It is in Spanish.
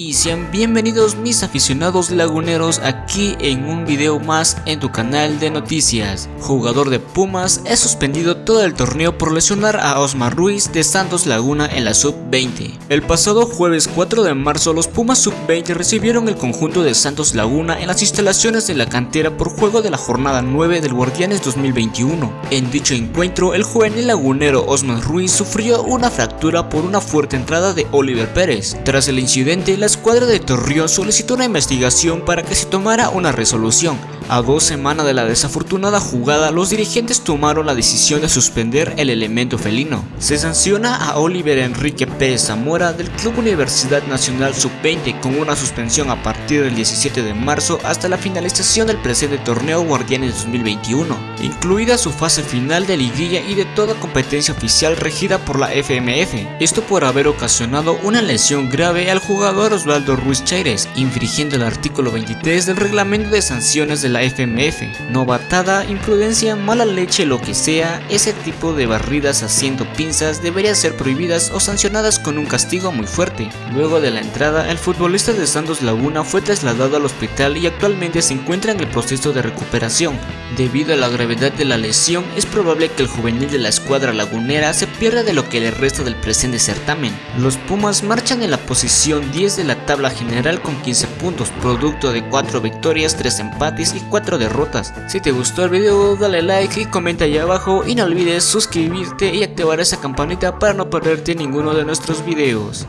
y sean bienvenidos mis aficionados laguneros aquí en un video más en tu canal de noticias. Jugador de Pumas es suspendido todo el torneo por lesionar a Osmar Ruiz de Santos Laguna en la Sub-20. El pasado jueves 4 de marzo los Pumas Sub-20 recibieron el conjunto de Santos Laguna en las instalaciones de la cantera por juego de la jornada 9 del Guardianes 2021. En dicho encuentro el juvenil lagunero Osmar Ruiz sufrió una fractura por una fuerte entrada de Oliver Pérez. Tras el incidente la escuadra de Torreón solicitó una investigación para que se tomara una resolución. A dos semanas de la desafortunada jugada, los dirigentes tomaron la decisión de suspender el elemento felino. Se sanciona a Oliver Enrique Pérez Zamora del Club Universidad Nacional Sub-20 con una suspensión a partir del 17 de marzo hasta la finalización del presente torneo Guardianes 2021, incluida su fase final de liguilla y de toda competencia oficial regida por la FMF. Esto por haber ocasionado una lesión grave al jugador Osvaldo Ruiz Chaires, infringiendo el artículo 23 del reglamento de sanciones de la FMF. Novatada, imprudencia, mala leche, lo que sea, ese tipo de barridas haciendo pinzas deberían ser prohibidas o sancionadas con un castigo muy fuerte. Luego de la entrada, el futbolista de Santos Laguna fue trasladado al hospital y actualmente se encuentra en el proceso de recuperación. Debido a la gravedad de la lesión, es probable que el juvenil de la escuadra lagunera se pierda de lo que le resta del presente certamen. Los Pumas marchan en la posición 10 de la tabla general con 15 puntos, producto de 4 victorias, 3 empates y 4 derrotas. Si te gustó el video dale like y comenta ahí abajo y no olvides suscribirte y activar esa campanita para no perderte ninguno de nuestros videos.